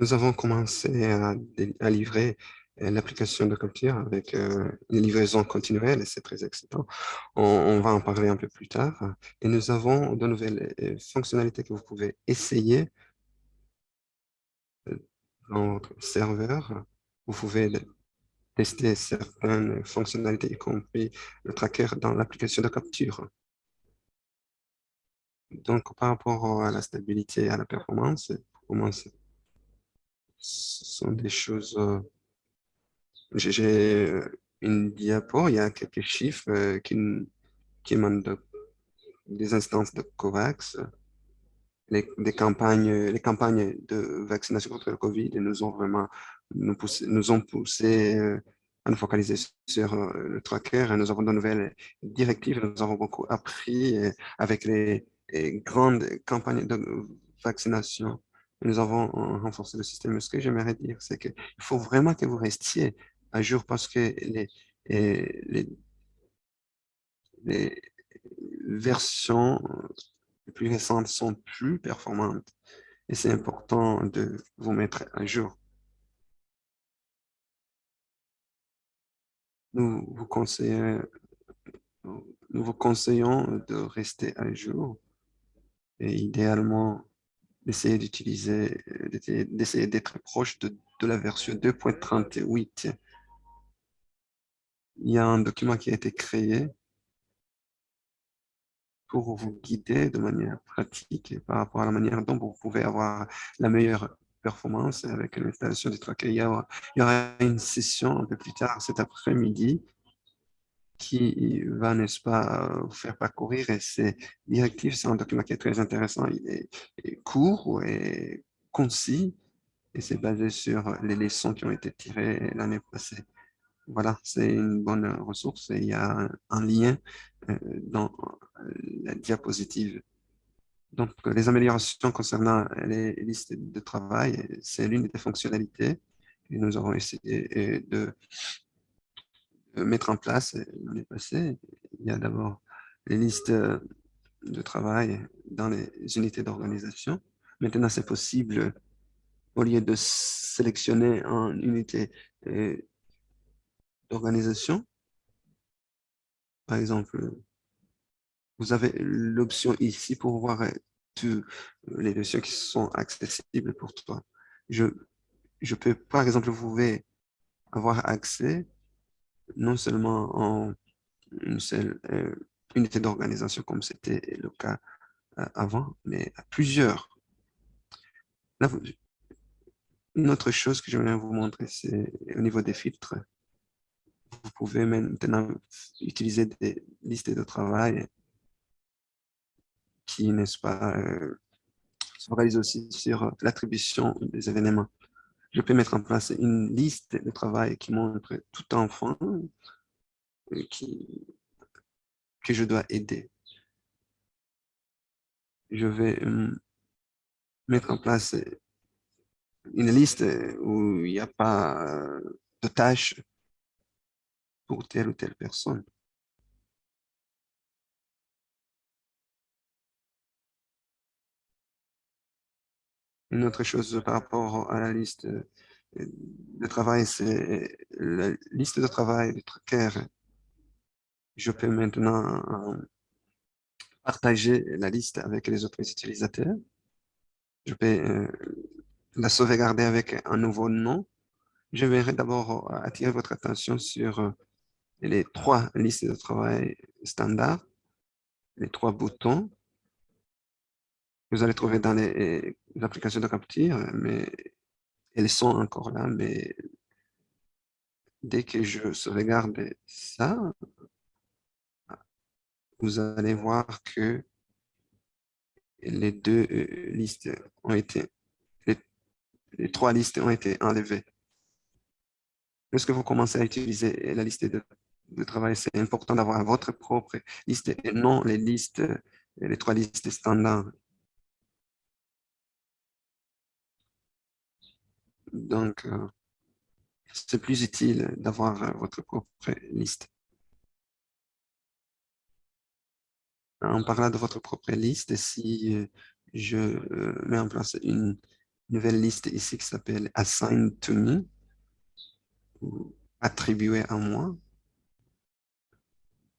Nous avons commencé à, livrer euh, l'application de Capture avec euh, une livraison continuelle c'est très excitant. On, va en parler un peu plus tard. Et nous avons de nouvelles euh, fonctionnalités que vous pouvez essayer dans votre serveur. Vous pouvez tester certaines fonctionnalités, y compris le tracker dans l'application de capture. Donc, par rapport à la stabilité et à la performance, pour commencer, ce sont des choses... Euh, j'ai euh, une diapo, il y a quelques chiffres euh, qui, qui émanent des instances de COVAX, les, campagnes, les campagnes de vaccination contre le COVID nous ont vraiment nous, poussé, nous ont poussé à nous focaliser sur le tracker nous avons de nouvelles directives. Nous avons beaucoup appris avec les grandes campagnes de vaccination nous avons renforcé le système. Ce que j'aimerais dire, c'est qu'il faut vraiment que vous restiez à jour parce que les, les, les versions les plus récentes sont plus performantes et c'est important de vous mettre à jour. Nous vous conseillons, nous vous conseillons de rester à jour et idéalement d'essayer d'être proche de, la version 2.38. Il y a un document qui a été créé pour vous guider de manière pratique par rapport à la manière dont vous pouvez avoir la meilleure performance avec l'installation du tracker. Il y, aura, il y aura une session un peu plus tard cet après-midi qui va, n'est-ce pas, vous faire parcourir et ces directives. C'est un document qui est très intéressant. Il est, court et concis et c'est basé sur les leçons qui ont été tirées l'année passée. Voilà, c'est une bonne ressource et il y a un lien euh, dans la diapositive. Donc, les améliorations concernant les listes de travail, c'est l'une des fonctionnalités que nous avons essayé de mettre en place l'année passée. Il y a d'abord les listes de travail dans les unités d'organisation. Maintenant, c'est possible, au lieu de sélectionner une unité euh, d'organisation, par exemple, vous avez l'option ici pour voir euh, toutes les notions qui sont accessibles pour toi. Je, je peux, par exemple, vous pouvez avoir accès non seulement en une seule euh, unité d'organisation comme c'était le cas euh, avant, mais à plusieurs. Une autre chose que je voulais vous montrer, c'est au niveau des filtres. Vous pouvez maintenant utiliser des listes de travail qui, n'est-ce pas, euh, sont réalisées aussi sur l'attribution des événements je peux mettre en place une liste de travail qui montre tout enfant que je dois aider. Je vais euh, mettre en place une liste où il n'y a pas de tâches pour telle ou telle personne. Une autre chose par rapport à la liste euh, de travail, c'est la liste de travail du tracker. Je peux maintenant euh, partager la liste avec les autres utilisateurs. Je peux euh, la sauvegarder avec un nouveau nom. Je vais d'abord attirer votre attention sur les trois listes de travail standard, les trois boutons vous allez trouver dans les, applications de capture, mais elles sont encore là, mais dès que je sauvegarde ça, vous allez voir que les deux euh, listes ont été, les, trois listes ont été enlevées. Lorsque vous commencez à utiliser la liste de, de travail, c'est important d'avoir votre propre liste et non les listes, les trois listes standards. Donc, euh, c'est plus utile d'avoir euh, votre propre liste. En parlant de votre propre liste, si euh, je mets en place une nouvelle liste ici qui s'appelle Assign to me, ou attribué à moi.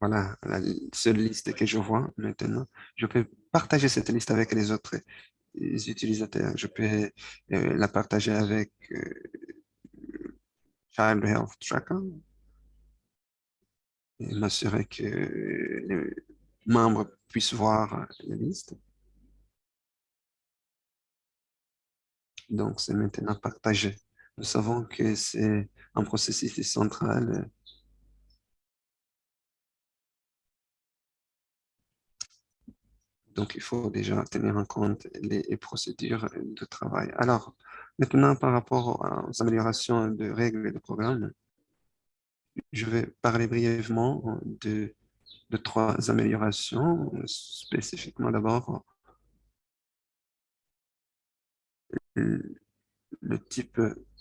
Voilà la seule liste que je vois maintenant. Je peux partager cette liste avec les autres utilisateurs. Je peux euh, la partager avec euh, Child Health Tracker et m'assurer que les membres puissent voir la liste. Donc, c'est maintenant partagé. Nous savons que c'est un processus central Donc, il faut déjà tenir en compte les procédures de travail. Alors, maintenant, par rapport aux améliorations de règles et de programmes, je vais parler brièvement de, trois améliorations, spécifiquement d'abord le type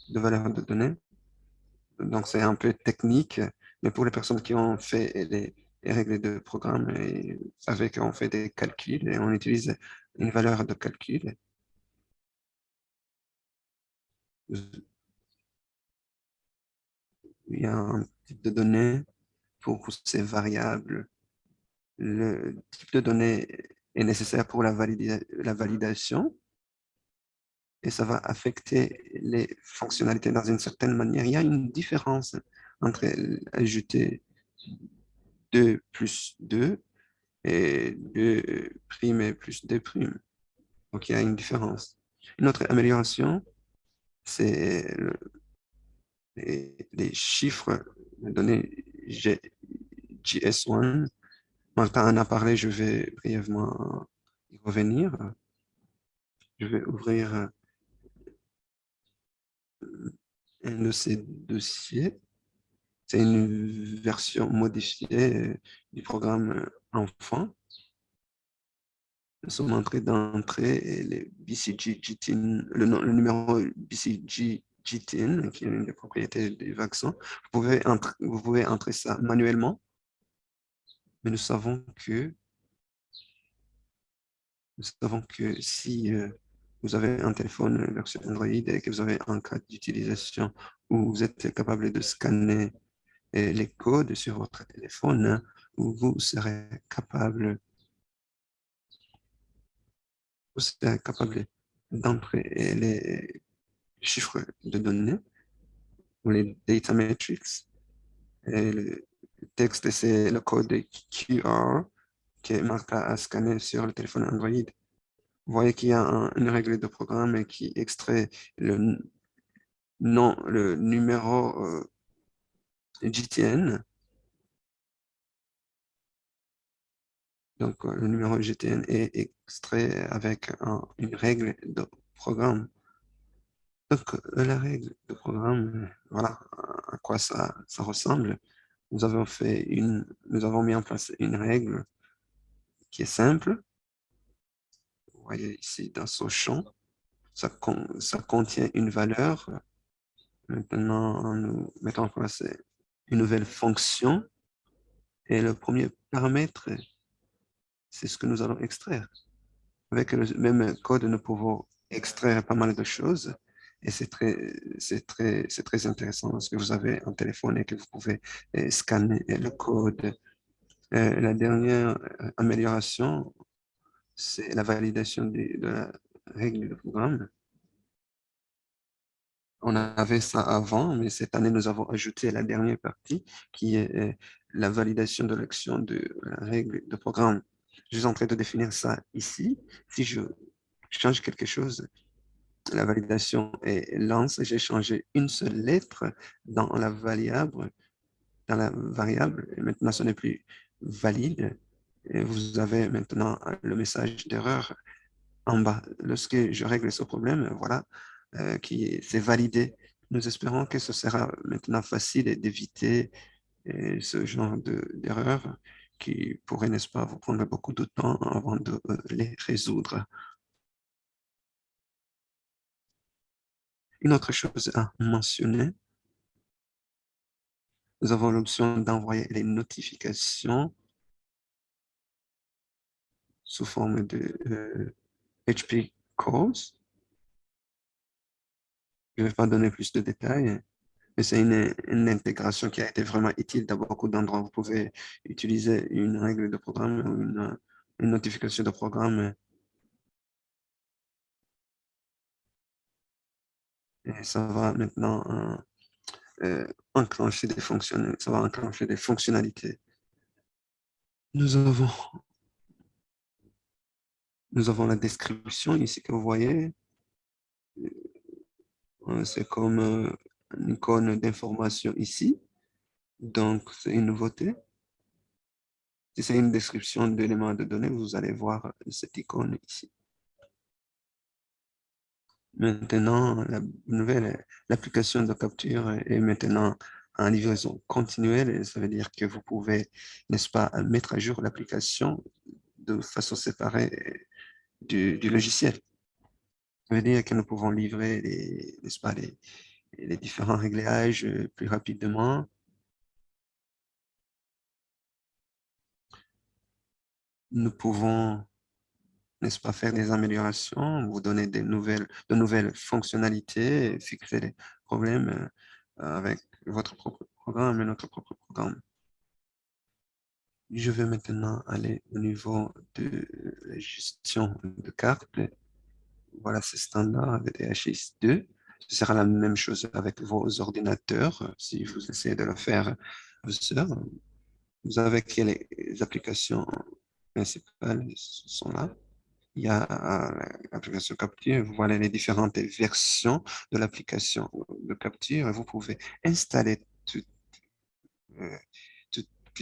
de valeur de données. Donc, c'est un peu technique, mais pour les personnes qui ont fait les, règles de programme, et avec qu'on fait des calculs et on utilise une valeur de calcul. Il y a un type de données pour ces variables. Le type de données est nécessaire pour la, la validation et ça va affecter les fonctionnalités dans une certaine manière. Il y a une différence entre ajouter 2 plus 2 et 2 prime et plus 2 prime. Donc, il y a une différence. Une autre amélioration, c'est les, chiffres de données GS1. Martin en a parlé, je vais brièvement y revenir. Je vais ouvrir un de ces dossiers. C'est une version modifiée du programme enfant. Nous sommes entrés d'entrée les BCG le, le, numéro BCG qui est une des propriétés du vaccin. Vous pouvez, entrer, vous pouvez entrer ça manuellement, mais nous savons que nous savons que si euh, vous avez un téléphone version Android et que vous avez un cas d'utilisation où vous êtes capable de scanner euh, les codes sur votre téléphone, vous serez capable, vous serez capable d'entrer les chiffres de données ou les data metrics. Et le texte, c'est le code QR que Martha a scanné sur le téléphone Android. Vous voyez qu'il y a une règle de programme qui extrait le nom, le numéro euh, GTN. Donc, le numéro GTN est extrait avec une règle de programme. Donc, euh, la règle de programme, voilà à quoi ça, ressemble. Nous avons fait une, nous avons mis en place une règle qui est simple, voyez ici dans ce champ, ça, ça contient une valeur. Maintenant, nous mettons en place une nouvelle fonction. Et le premier paramètre, c'est ce que nous allons extraire. Avec le même code, nous pouvons extraire pas mal de choses. Et c'est très, très, très intéressant parce que vous avez un téléphone et que vous pouvez eh, scanner le code. Euh, la dernière euh, amélioration, c'est la validation de, la règle de programme. On avait ça avant, mais cette année, nous avons ajouté la dernière partie qui est euh, la validation de l'action de la règle de programme. Je suis en train de définir ça ici. Si je change quelque chose, la validation est lance. J'ai changé une seule lettre dans la variable, dans la variable. Maintenant, ce n'est plus valide. Et vous avez maintenant le message d'erreur en bas. Lorsque je règle ce problème, voilà, euh, qui s'est validé. Nous espérons que ce sera maintenant facile d'éviter euh, ce genre d'erreur qui pourrait, n'est-ce pas, vous prendre beaucoup de temps avant de euh, les résoudre. Une autre chose à mentionner, nous avons l'option d'envoyer les notifications sous forme de HP calls. Je ne vais pas donner plus de détails, mais c'est une, intégration qui a été vraiment utile dans beaucoup d'endroits. Vous pouvez utiliser une règle de programme ou une, notification de programme et ça va maintenant euh, euh, enclencher des fonctions, ça va enclencher des fonctionnalités. Nous avons, nous avons la description ici que vous voyez. Euh, c'est comme une icône d'information ici. Donc, c'est une nouveauté. Si c'est une description d'éléments de données, vous allez voir cette icône ici. Maintenant, la nouvelle, l'application de capture est maintenant en livraison continuelle. Ça veut dire que vous pouvez, n'est-ce pas, mettre à jour l'application de façon séparée du, logiciel. Ça veut dire que nous pouvons livrer les, différents réglages plus rapidement. Nous pouvons n'est-ce pas, faire des améliorations, vous donner de nouvelles fonctionnalités, fixer les problèmes euh, avec votre propre programme et notre propre programme. Je vais maintenant aller au niveau de la gestion de cartes. Voilà, c'est standard avec DHIS2. Ce sera la même chose avec vos ordinateurs. Si vous essayez de le faire, vous avez les applications principales sont là il y a l'application Capture, vous voyez les différentes versions de l'application de Capture. Vous pouvez installer tout, euh,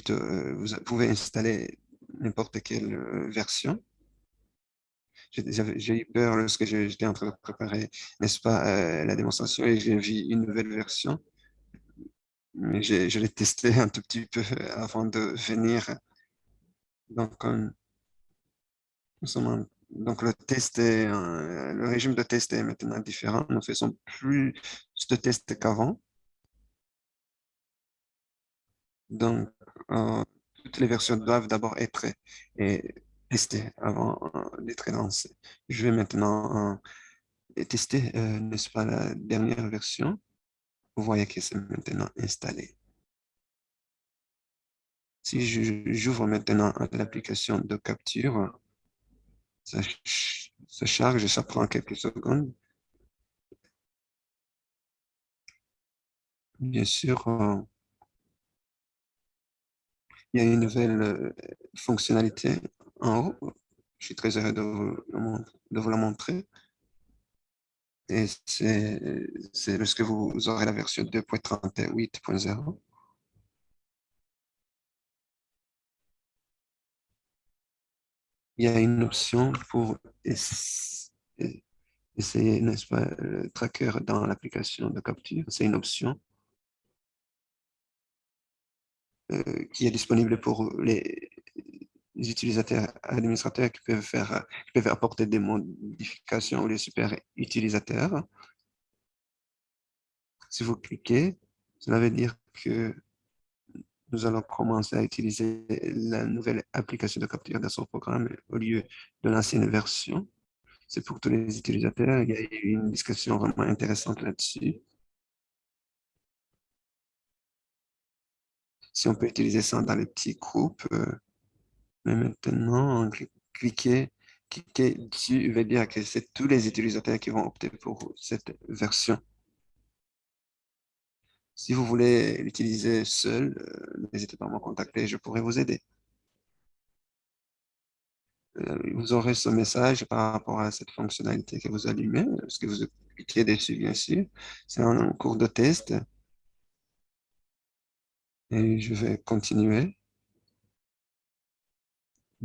euh, vous pouvez installer n'importe quelle euh, version. J'ai eu peur lorsque j'étais en train de préparer, n'est-ce pas, la démonstration et j'ai vu une nouvelle version. Mais je l'ai testé un tout petit peu avant de venir. Donc, donc, le test est, le régime de test est maintenant différent. Nous faisons plus de tests qu'avant. Donc, euh, toutes les versions doivent d'abord être testées avant euh. Je vais maintenant euh, tester, n'est-ce pas, la dernière version. Vous voyez que c'est maintenant installé. Si j'ouvre maintenant l'application de capture, ça, charge et ça prend quelques secondes. Bien sûr, euh, il y a une nouvelle euh, fonctionnalité en haut. Je suis très heureux de vous, la montrer. Et c'est lorsque vous aurez la version 2.38.0. il y a une option pour essayer, n'est-ce pas, le tracker dans l'application de capture. C'est une option euh, qui est disponible pour les, utilisateurs administrateurs qui peuvent, faire, qui peuvent apporter des modifications ou les super utilisateurs. Si vous cliquez, cela veut dire que nous allons commencer à utiliser la nouvelle application de capture dans son programme au lieu de l'ancienne version. C'est pour tous les utilisateurs. Il y a eu une discussion vraiment intéressante là-dessus. Si on peut utiliser ça dans les petits groupes, euh, mais maintenant, cliquer, cliquer dessus veut dire que c'est tous les utilisateurs qui vont opter pour cette version. Si vous voulez l'utiliser seul, euh, n'hésitez pas à me contacter, je pourrais vous aider. Euh, vous aurez ce message par rapport à cette fonctionnalité que vous allumez, ce que vous cliquez dessus, bien sûr. C'est un cours de test. Et je vais continuer.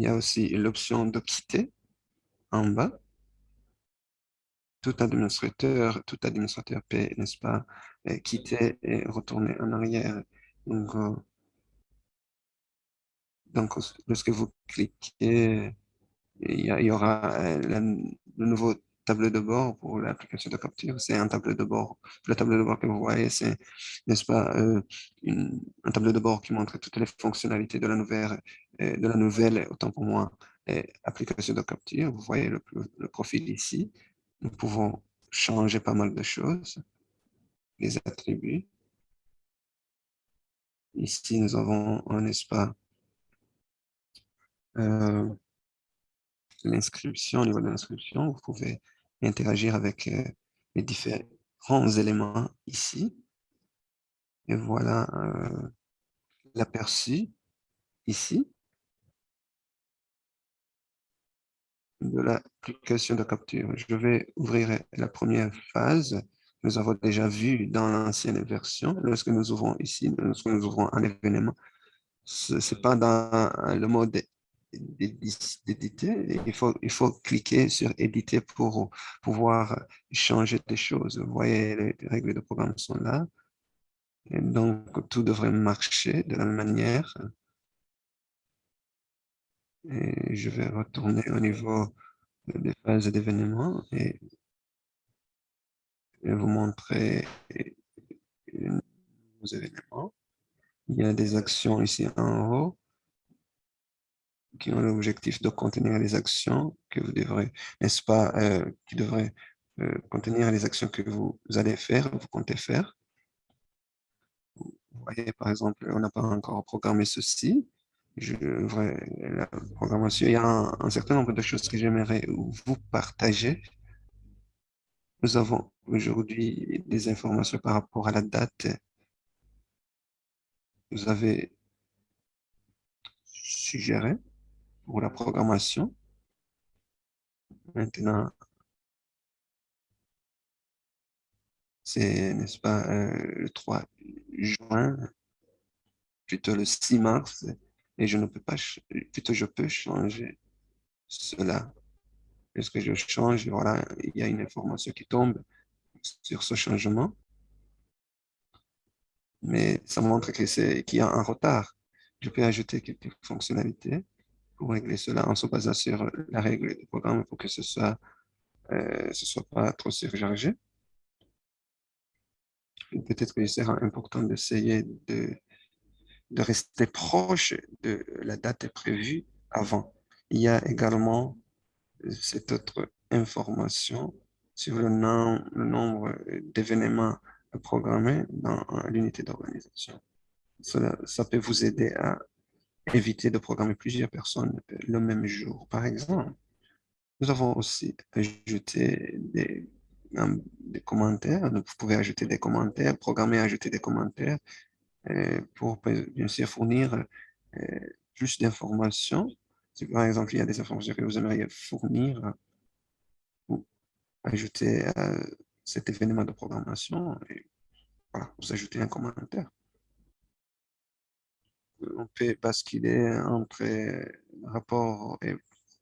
Il y a aussi l'option de quitter en bas tout administrateur, tout administrateur peut, n'est-ce pas, euh, quitter et retourner en arrière. Donc, euh, lorsque vous cliquez, il y, aura euh, le nouveau tableau de bord pour l'application de capture. C'est un tableau de bord. Le tableau de bord que vous voyez, c'est, n'est-ce pas, un tableau de bord qui montre toutes les fonctionnalités de la nouvelle, de la nouvelle autant pour moi, application de capture. Vous voyez le profil ici nous pouvons changer pas mal de choses. les attributs. Ici, nous avons, n'est-ce pas, euh, l'inscription, au niveau de l'inscription, vous pouvez interagir avec euh, les différents éléments ici. Et voilà euh, l'aperçu ici de l'application de capture. Je vais ouvrir la première phase. Nous avons déjà vu dans l'ancienne version, lorsque nous ouvrons ici, lorsque nous ouvrons un événement, ce n'est pas dans le mode d'éditer, il faut, il faut cliquer sur éditer pour pouvoir changer des choses. Vous voyez, les règles de programme sont là. Et donc, tout devrait marcher de la même manière. Je vais retourner au niveau des phases d'événements et, vous montrer nos événements. Il y a des actions ici en haut qui ont l'objectif de contenir les actions que vous devrez, n'est-ce pas, euh, qui devraient euh, contenir les actions que vous allez faire, vous comptez faire. Vous voyez, par exemple, on n'a pas encore programmé ceci. Je la programmation, il y a un, certain nombre de choses que j'aimerais vous partager. Nous avons aujourd'hui des informations par rapport à la date. Vous avez suggéré pour la programmation. Maintenant, c'est, n'est-ce pas, euh, le 3 juin, plutôt le 6 mars, et je ne peux pas, plutôt je peux changer cela. Lorsque je change, voilà, il y a une information qui tombe sur ce changement. Mais ça montre qu'il y a un retard. Je peux ajouter quelques fonctionnalités pour régler cela en se basant sur la règle du programme pour que ce soit, euh, soit pas trop surchargé. Peut-être qu'il sera important d'essayer de, de rester proche de la date prévue avant. Il y a également cette autre information sur le, nombre d'événements programmés dans l'unité d'organisation. ça peut vous aider à éviter de programmer plusieurs personnes le même jour, par exemple. Nous avons aussi ajouté des, commentaires. Vous pouvez ajouter des commentaires, programmer ajouter des commentaires euh, pour bien sûr fournir euh, plus d'informations. Si par exemple il y a des informations que vous aimeriez fournir ou ajouter à cet événement de programmation, et vous ajoutez un commentaire on peut basculer entre rapport et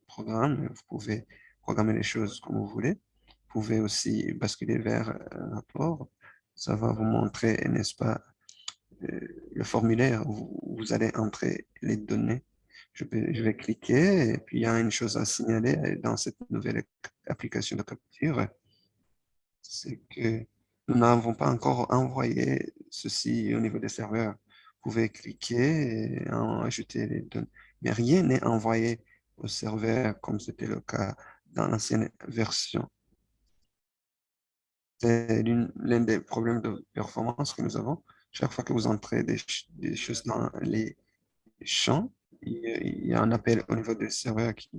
programme. Vous pouvez programmer les choses comme vous voulez. Vous pouvez aussi basculer vers rapport. Ça va vous montrer, n'est-ce pas, euh, le formulaire où vous allez entrer les données. Je vais, cliquer et puis il y a une chose à signaler dans cette nouvelle application de capture. C'est que nous n'avons pas encore envoyé ceci au niveau des serveurs pouvez cliquer et en ajouter les données. Mais rien n'est envoyé au serveur comme c'était le cas dans l'ancienne version. C'est l'un des problèmes de performance que nous avons. Chaque fois que vous entrez des, choses dans les champs, il y a un appel au niveau du serveur qui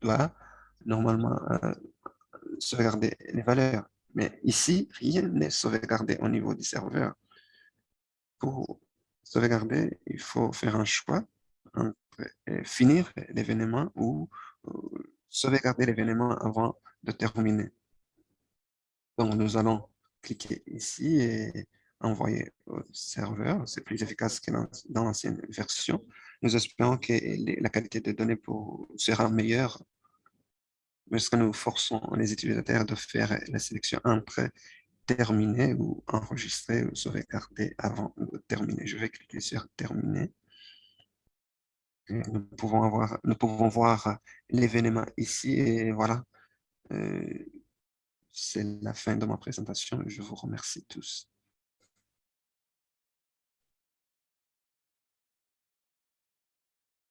doit normalement euh, sauvegarder les valeurs. Mais ici, rien n'est sauvegardé au niveau du serveur. Pour sauvegarder, il faut faire un choix entre euh, finir l'événement ou euh, sauvegarder l'événement avant de terminer. Donc, nous allons cliquer ici et envoyer au serveur. C'est plus efficace que dans l'ancienne version. Nous espérons que la qualité des données sera meilleure parce que nous forçons les utilisateurs de faire la sélection entre terminer ou enregistrer ou sauvegarder avant de terminer. Je vais cliquer sur terminer. nous pouvons, avoir, nous pouvons voir l'événement ici et voilà. Euh, c'est la fin de ma présentation. Je vous remercie tous.